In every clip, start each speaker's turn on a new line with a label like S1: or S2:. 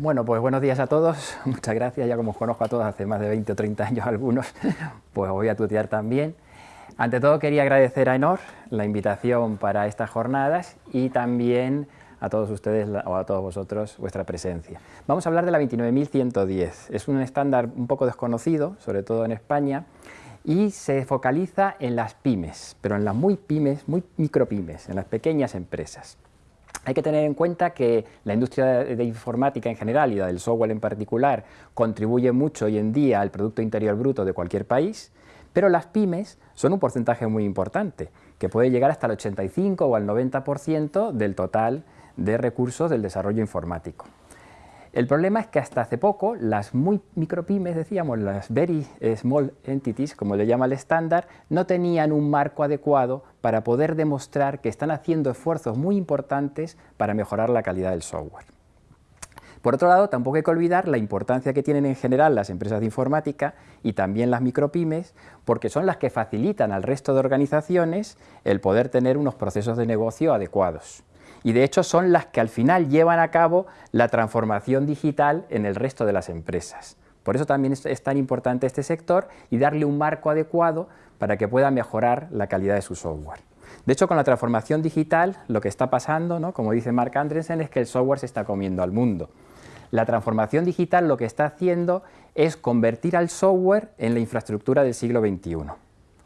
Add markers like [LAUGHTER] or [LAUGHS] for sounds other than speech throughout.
S1: Bueno, pues buenos días a todos, [LAUGHS] muchas gracias, ya como os conozco a todos hace más de 20 o 30 años algunos, [LAUGHS] pues voy a tutear también. Ante todo quería agradecer a Enor la invitación para estas jornadas y también a todos ustedes o a todos vosotros vuestra presencia. Vamos a hablar de la 29110, es un estándar un poco desconocido, sobre todo en España, y se focaliza en las pymes, pero en las muy pymes, muy micropymes, en las pequeñas empresas. Hay que tener en cuenta que la industria de informática en general y la del software en particular contribuye mucho hoy en día al Producto Interior Bruto de cualquier país, pero las pymes son un porcentaje muy importante, que puede llegar hasta el 85 o al 90% del total de recursos del desarrollo informático. El problema es que hasta hace poco las muy micropymes, decíamos, las very small entities, como le llama el estándar, no tenían un marco adecuado para poder demostrar que están haciendo esfuerzos muy importantes para mejorar la calidad del software. Por otro lado, tampoco hay que olvidar la importancia que tienen en general las empresas de informática y también las micropymes, porque son las que facilitan al resto de organizaciones el poder tener unos procesos de negocio adecuados y de hecho son las que al final llevan a cabo la transformación digital en el resto de las empresas. Por eso también es, tan importante este sector y darle un marco adecuado para que pueda mejorar la calidad de su software. De hecho, con la transformación digital, lo que está pasando, ¿no? como dice Mark Andreessen, es que el software se está comiendo al mundo. La transformación digital lo que está haciendo es convertir al software en la infraestructura del siglo XXI.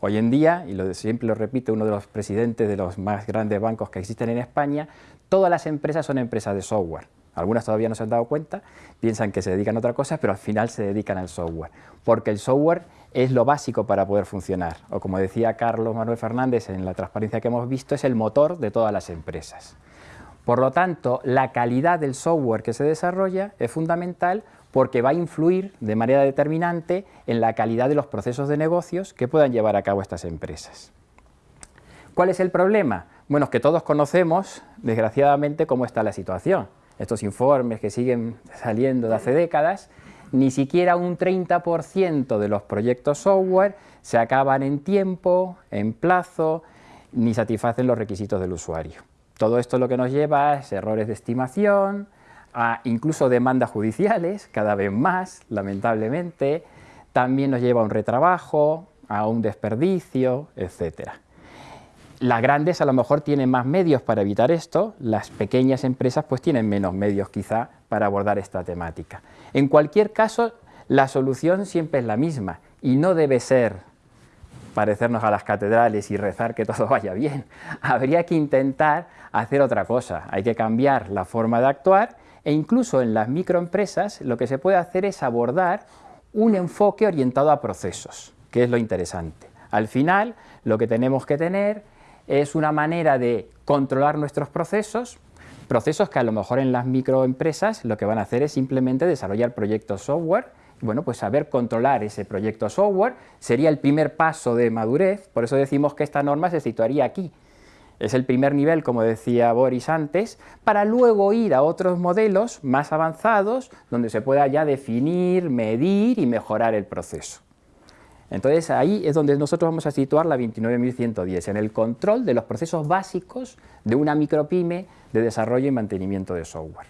S1: Hoy en día, y lo, siempre lo repite uno de los presidentes de los más grandes bancos que existen en España, todas las empresas son empresas de software. Algunas todavía no se han dado cuenta, piensan que se dedican a otra cosa, pero al final se dedican al software, porque el software es lo básico para poder funcionar, o como decía Carlos Manuel Fernández en la transparencia que hemos visto, es el motor de todas las empresas. Por lo tanto, la calidad del software que se desarrolla es fundamental porque va a influir de manera determinante en la calidad de los procesos de negocios que puedan llevar a cabo estas empresas. ¿Cuál es el problema? Bueno, que todos conocemos, desgraciadamente, cómo está la situación. Estos informes que siguen saliendo de hace décadas, ni siquiera un 30% de los proyectos software se acaban en tiempo, en plazo, ni satisfacen los requisitos del usuario. Todo esto lo que nos lleva es errores de estimación, a incluso demandas judiciales, cada vez más, lamentablemente, también nos lleva a un retrabajo, a un desperdicio, etc. Las grandes a lo mejor tienen más medios para evitar esto, las pequeñas empresas pues tienen menos medios quizá para abordar esta temática. En cualquier caso, la solución siempre es la misma y no debe ser parecernos a las catedrales y rezar que todo [LAUGHS] vaya bien. Habría que intentar hacer otra cosa, hay que cambiar la forma de actuar e incluso en las microempresas lo que se puede hacer es abordar un enfoque orientado a procesos, que es lo interesante. Al final, lo que tenemos que tener es una manera de controlar nuestros procesos, procesos que a lo mejor en las microempresas lo que van a hacer es simplemente desarrollar proyectos software, bueno, pues saber controlar ese proyecto software sería el primer paso de madurez, por eso decimos que esta norma se situaría aquí, es el primer nivel, como decía Boris antes, para luego ir a otros modelos más avanzados donde se pueda ya definir, medir y mejorar el proceso. Entonces ahí es donde nosotros vamos a situar la 29110, en el control de los procesos básicos de una micropyme de desarrollo y mantenimiento de software.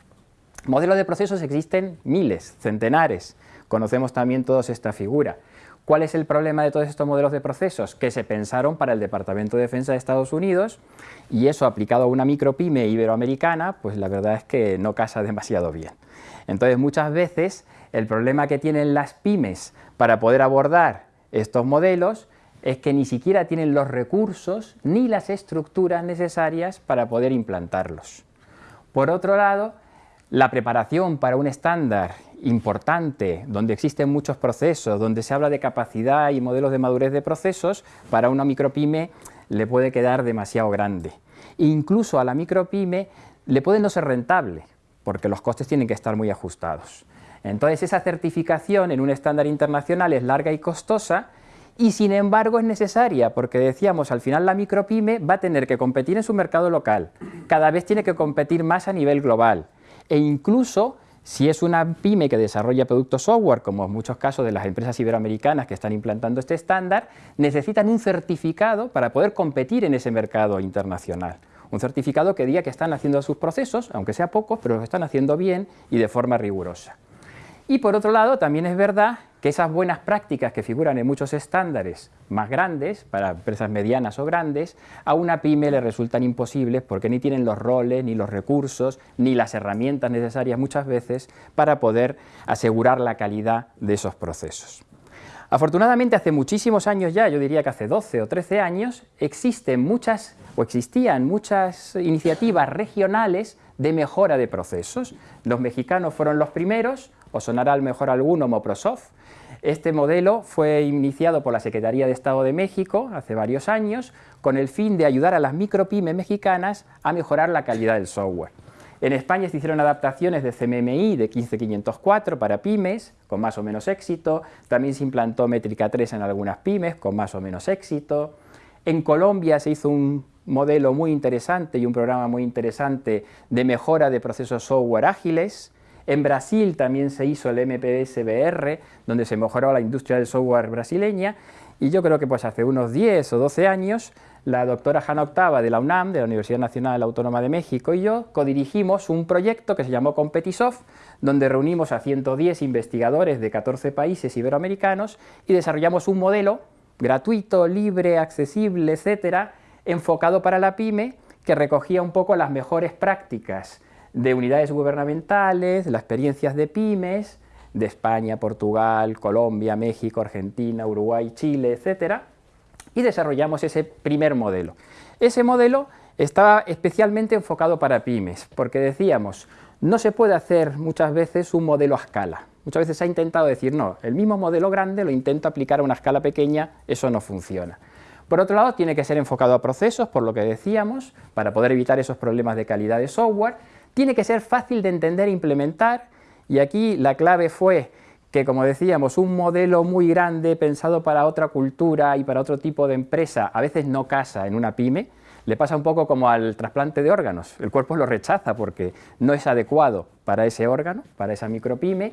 S1: Modelos de procesos existen miles, centenares, conocemos también todos esta figura. ¿Cuál es el problema de todos estos modelos de procesos? Que se pensaron para el Departamento de Defensa de Estados Unidos y eso aplicado a una micropyme iberoamericana, pues la verdad es que no casa demasiado bien. Entonces muchas veces el problema que tienen las pymes para poder abordar estos modelos es que ni siquiera tienen los recursos ni las estructuras necesarias para poder implantarlos. Por otro lado, la preparación para un estándar importante, donde existen muchos procesos, donde se habla de capacidad y modelos de madurez de procesos, para una micropyme le puede quedar demasiado grande. incluso a la micropyme le puede no ser rentable, porque los costes tienen que estar muy ajustados. Entonces esa certificación en un estándar internacional es larga y costosa, y sin embargo es necesaria, porque decíamos, al final la micropyme va a tener que competir en su mercado local, cada vez tiene que competir más a nivel global, e incluso si es una pyme que desarrolla productos software, como en muchos casos de las empresas iberoamericanas que están implantando este estándar, necesitan un certificado para poder competir en ese mercado internacional. un certificado que diga que están haciendo sus procesos, aunque sea pocos, pero los están haciendo bien y de forma rigurosa. Y por otro lado, también es verdad que esas buenas prácticas que figuran en muchos estándares más grandes, para empresas medianas o grandes, a una pyme le resultan imposibles porque ni tienen los roles, ni los recursos, ni las herramientas necesarias muchas veces para poder asegurar la calidad de esos procesos. Afortunadamente hace muchísimos años ya, yo diría que hace 12 o 13 años, existen muchas o existían muchas iniciativas regionales de mejora de procesos. Los mexicanos fueron los primeros, o sonará al mejor alguno Moprosoft. Este modelo fue iniciado por la Secretaría de Estado de México hace varios años con el fin de ayudar a las micropymes mexicanas a mejorar la calidad del software. En España se hicieron adaptaciones de CMMI de 15504 para pymes, con más o menos éxito. También se implantó Métrica 3 en algunas pymes, con más o menos éxito. En Colombia se hizo un modelo muy interesante y un programa muy interesante de mejora de procesos software ágiles. En Brasil también se hizo el MPSBR, donde se mejoró la industria del software brasileña. Y yo creo que pues hace unos 10 o 12 años la doctora Hanna Octava de la UNAM, de la Universidad Nacional Autónoma de México, y yo codirigimos un proyecto que se llamó Competisoft, donde reunimos a 110 investigadores de 14 países iberoamericanos y desarrollamos un modelo gratuito, libre, accesible, etcétera, enfocado para la pyme, que recogía un poco las mejores prácticas de unidades gubernamentales, las experiencias de pymes, de España, Portugal, Colombia, México, Argentina, Uruguay, Chile, etcétera, y desarrollamos ese primer modelo. Ese modelo estaba especialmente enfocado para pymes, porque decíamos, no se puede hacer muchas veces un modelo a escala. Muchas veces se ha intentado decir, no, el mismo modelo grande lo intento aplicar a una escala pequeña, eso no funciona. Por otro lado, tiene que ser enfocado a procesos, por lo que decíamos, para poder evitar esos problemas de calidad de software. Tiene que ser fácil de entender e implementar, y aquí la clave fue que, como decíamos, un modelo muy grande pensado para otra cultura y para otro tipo de empresa a veces no casa en una pyme, le pasa un poco como al trasplante de órganos. El cuerpo lo rechaza porque no es adecuado para ese órgano, para esa micropyme,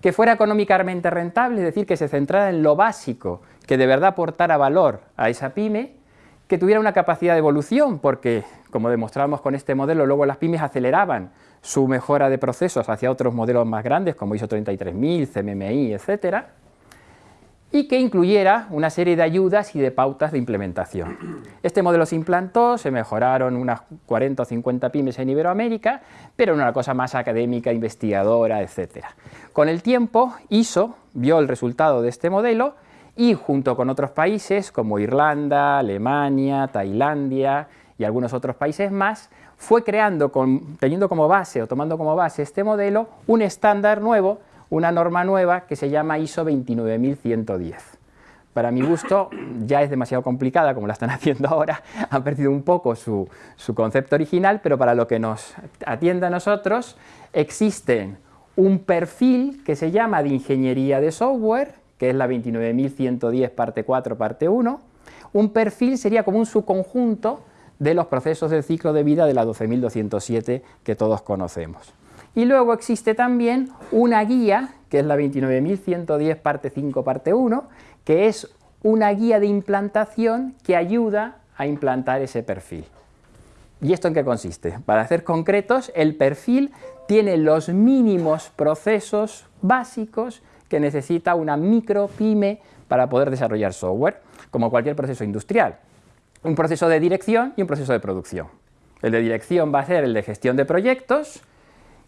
S1: que fuera económicamente rentable, es decir, que se centrara en lo básico, que de verdad aportara valor a esa pyme, que tuviera una capacidad de evolución, porque, como demostramos con este modelo, luego las pymes aceleraban su mejora de procesos hacia otros modelos más grandes como ISO 33000, CMMI, etc. Y que incluyera una serie de ayudas y de pautas de implementación. Este modelo se implantó, se mejoraron unas 40 o 50 pymes en Iberoamérica, pero en una cosa más académica, investigadora, etc. Con el tiempo, ISO vio el resultado de este modelo y junto con otros países como Irlanda, Alemania, Tailandia y algunos otros países más, fue creando, teniendo como base o tomando como base este modelo, un estándar nuevo, una norma nueva que se llama ISO 29110. Para mi gusto ya es demasiado complicada como la están [LAUGHS] haciendo ahora, ha perdido un poco su, su concepto original, pero para lo que nos atiende a nosotros existe un perfil que se llama de ingeniería de software, que es la 29110 parte 4 parte 1, un perfil sería como un subconjunto de los procesos del ciclo de vida de la 12.207 que todos conocemos. Y luego existe también una guía, que es la 29.110 parte 5 parte 1, que es una guía de implantación que ayuda a implantar ese perfil. ¿Y esto en qué consiste? Para ser concretos, el perfil tiene los mínimos procesos básicos que necesita una micro pyme para poder desarrollar software, como cualquier proceso industrial un proceso de dirección y un proceso de producción. El de dirección va a ser el de gestión de proyectos,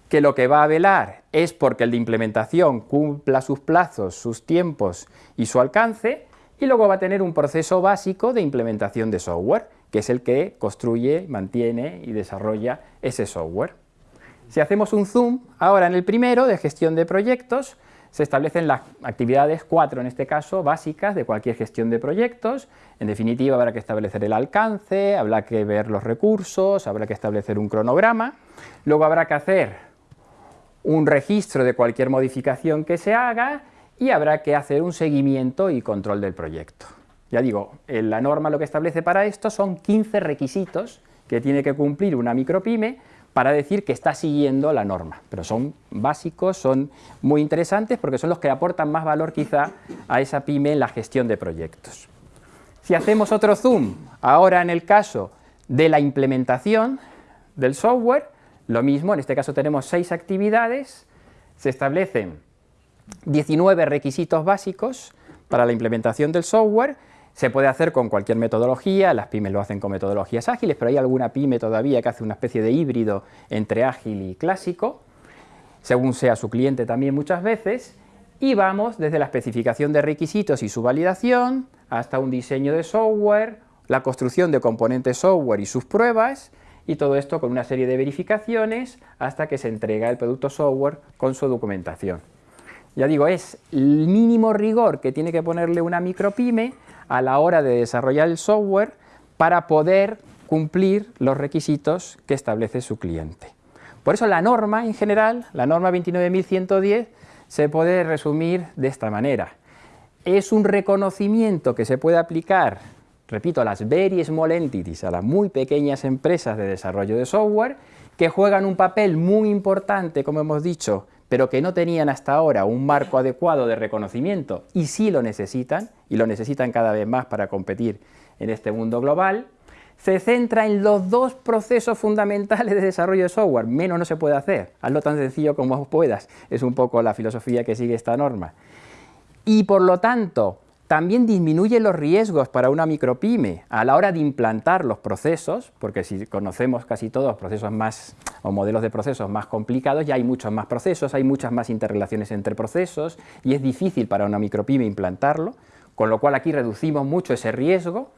S1: que lo que va a velar es porque el de implementación cumpla sus plazos, sus tiempos y su alcance, y luego va a tener un proceso básico de implementación de software, que es el que construye, mantiene y desarrolla ese software. Si hacemos un zoom, ahora en el primero, de gestión de proyectos, se establecen las actividades, cuatro en este caso, básicas de cualquier gestión de proyectos. En definitiva, habrá que establecer el alcance, habrá que ver los recursos, habrá que establecer un cronograma. Luego habrá que hacer un registro de cualquier modificación que se haga y habrá que hacer un seguimiento y control del proyecto. Ya digo, la norma lo que establece para esto son 15 requisitos que tiene que cumplir una micropyme para decir que está siguiendo la norma, pero son básicos, son muy interesantes porque son los que aportan más valor quizá a esa pyme en la gestión de proyectos. Si hacemos otro zoom, ahora en el caso de la implementación del software, lo mismo, en este caso tenemos seis actividades, se establecen 19 requisitos básicos para la implementación del software, se puede hacer con cualquier metodología, las pymes lo hacen con metodologías ágiles, pero hay alguna pyme todavía que hace una especie de híbrido entre ágil y clásico, según sea su cliente también muchas veces, y vamos desde la especificación de requisitos y su validación, hasta un diseño de software, la construcción de componentes software y sus pruebas, y todo esto con una serie de verificaciones hasta que se entrega el producto software con su documentación. Ya digo, es el mínimo rigor que tiene que ponerle una micropyme a la hora de desarrollar el software para poder cumplir los requisitos que establece su cliente. Por eso la norma en general, la norma 29110, se puede resumir de esta manera. Es un reconocimiento que se puede aplicar, repito, a las very small entities, a las muy pequeñas empresas de desarrollo de software, que juegan un papel muy importante, como hemos dicho, pero que no tenían hasta ahora un marco adecuado de reconocimiento y sí lo necesitan, y lo necesitan cada vez más para competir en este mundo global, se centra en los dos procesos fundamentales de desarrollo de software, menos no se puede hacer, hazlo tan sencillo como puedas, es un poco la filosofía que sigue esta norma. Y por lo tanto, también disminuye los riesgos para una micropyme a la hora de implantar los procesos, porque si conocemos casi todos procesos más o modelos de procesos más complicados, ya hay muchos más procesos, hay muchas más interrelaciones entre procesos y es difícil para una micropyme implantarlo, con lo cual aquí reducimos mucho ese riesgo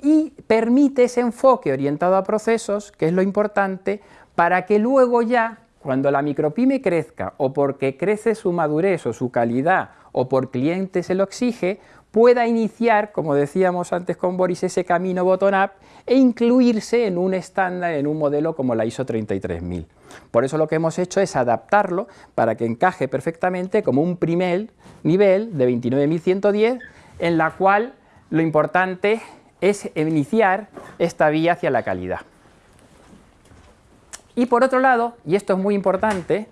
S1: y permite ese enfoque orientado a procesos, que es lo importante, para que luego ya, cuando la micropyme crezca o porque crece su madurez o su calidad o por cliente se lo exige, pueda iniciar, como decíamos antes con Boris, ese camino bottom-up e incluirse en un estándar, en un modelo como la ISO 33000. Por eso lo que hemos hecho es adaptarlo para que encaje perfectamente como un primer nivel de 29110, en la cual lo importante es iniciar esta vía hacia la calidad. Y por otro lado, y esto es muy importante,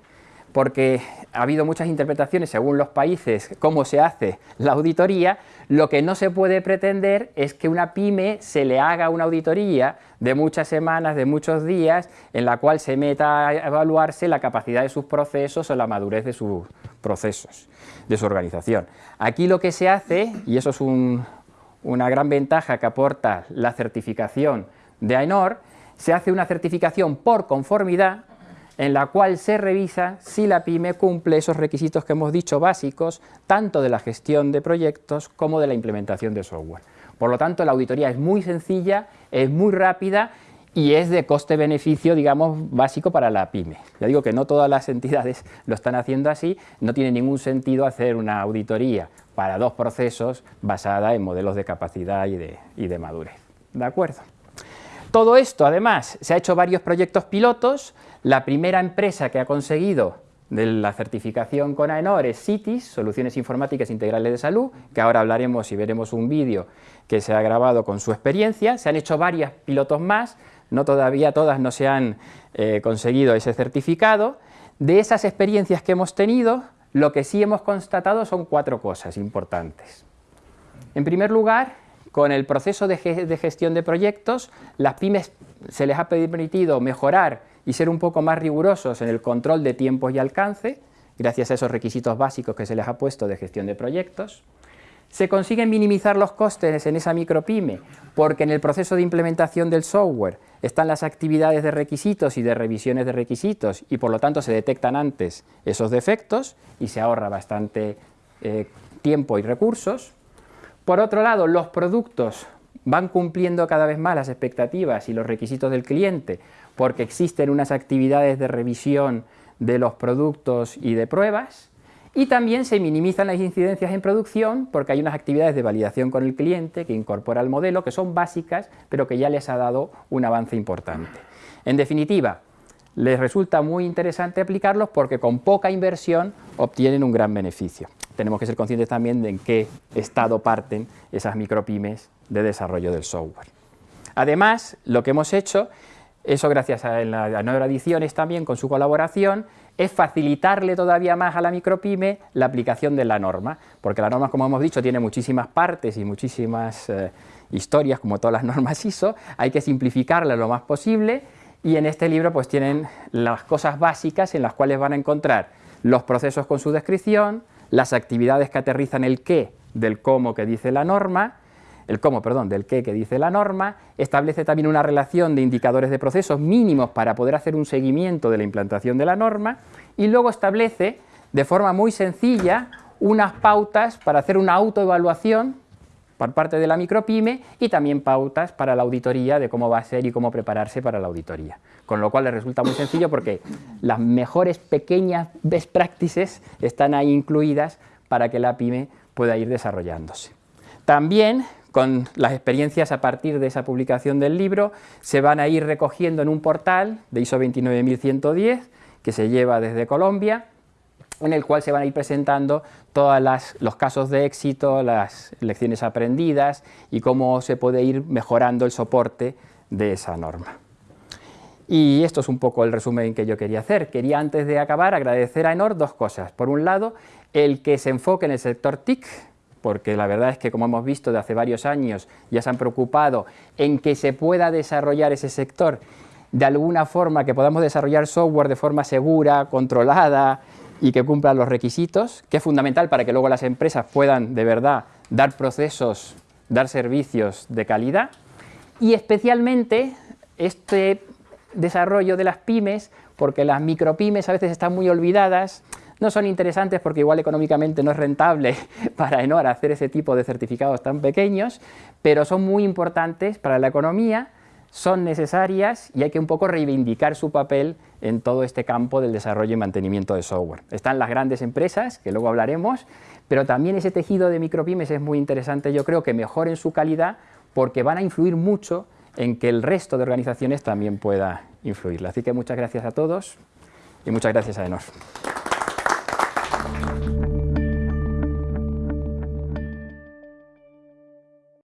S1: porque ha habido muchas interpretaciones según los países cómo se hace la auditoría, lo que no se puede pretender es que una pyme se le haga una auditoría de muchas semanas, de muchos días, en la cual se meta a evaluarse la capacidad de sus procesos o la madurez de sus procesos, de su organización. Aquí lo que se hace, y eso es una gran ventaja que aporta la certificación de AENOR, se hace una certificación por conformidad en la cual se revisa si la pyme cumple esos requisitos que hemos dicho básicos, tanto de la gestión de proyectos como de la implementación de software. Por lo tanto, la auditoría es muy sencilla, es muy rápida y es de coste-beneficio, digamos, básico para la pyme. Ya digo que no todas las entidades [LAUGHS] lo están haciendo así, no tiene ningún sentido hacer una auditoría para dos procesos basada en modelos de capacidad y de, y de madurez. ¿De acuerdo? Todo esto, además, se ha hecho varios proyectos pilotos. La primera empresa que ha conseguido de la certificación con AENOR es CITIS, Soluciones Informáticas Integrales de Salud, que ahora hablaremos y veremos un vídeo que se ha grabado con su experiencia. Se han hecho varios pilotos más, no todavía todas no se han eh, conseguido ese certificado. De esas experiencias que hemos tenido, lo que sí hemos constatado son cuatro cosas importantes. En primer lugar, con el proceso de, gestión de proyectos, las pymes se les ha permitido mejorar y ser un poco más rigurosos en el control de tiempos y alcance, gracias a esos requisitos básicos que se les ha puesto de gestión de proyectos. Se consiguen minimizar los costes en esa micropyme porque en el proceso de implementación del software están las actividades de requisitos y de revisiones de requisitos y por lo tanto se detectan antes esos defectos y se ahorra bastante eh, tiempo y recursos. Por otro lado, los productos van cumpliendo cada vez más las expectativas y los requisitos del cliente porque existen unas actividades de revisión de los productos y de pruebas y también se minimizan las incidencias en producción porque hay unas actividades de validación con el cliente que incorpora el modelo que son básicas pero que ya les ha dado un avance importante. En definitiva, les resulta muy interesante aplicarlos porque con poca inversión obtienen un gran beneficio tenemos que ser conscientes también de en qué estado parten esas micropymes de desarrollo del software. Además, lo que hemos hecho, eso gracias a, la, Nueva Ediciones también con su colaboración, es facilitarle todavía más a la micropyme la aplicación de la norma, porque la norma, como hemos dicho, tiene muchísimas partes y muchísimas eh, historias, como todas las normas [LAUGHS] ISO, hay que simplificarla lo más posible, y en este libro pues tienen las cosas básicas en las cuales van a encontrar los procesos con su descripción, las actividades que aterrizan el qué del cómo que dice la norma, el cómo, perdón, del qué que dice la norma, establece también una relación de indicadores de procesos mínimos para poder hacer un seguimiento de la implantación de la norma y luego establece de forma muy sencilla unas pautas para hacer una autoevaluación por parte de la micropyme y también pautas para la auditoría de cómo va a ser y cómo prepararse para la auditoría. Con lo cual le resulta muy sencillo porque las mejores pequeñas best practices están ahí incluidas para que la pyme pueda ir desarrollándose. También con las experiencias a partir de esa publicación del libro, se van a ir recogiendo en un portal de ISO 29110 que se lleva desde Colombia, en el cual se van a ir presentando todos los casos de éxito, las lecciones aprendidas y cómo se puede ir mejorando el soporte de esa norma. Y esto es un poco el resumen que yo quería hacer. Quería antes de acabar agradecer a Enor dos cosas. Por un lado, el que se enfoque en el sector TIC, porque la verdad es que como hemos visto de hace varios años ya se han preocupado en que se pueda desarrollar ese sector de alguna forma, que podamos desarrollar software de forma segura, controlada y que cumpla los requisitos, que es fundamental para que luego las empresas puedan de verdad dar procesos, dar servicios de calidad. Y especialmente este desarrollo de las pymes, porque las micropymes a veces están muy olvidadas, no son interesantes porque igual económicamente no es rentable [LAUGHS] para Enor hacer ese tipo de certificados tan pequeños, pero son muy importantes para la economía, son necesarias y hay que un poco reivindicar su papel en todo este campo del desarrollo y mantenimiento de software. Están las grandes empresas, que luego hablaremos, pero también ese tejido de micropymes es muy interesante, yo creo que mejoren su calidad porque van a influir mucho en que el resto de organizaciones también pueda influir. Así que muchas gracias a todos y muchas gracias a Enor.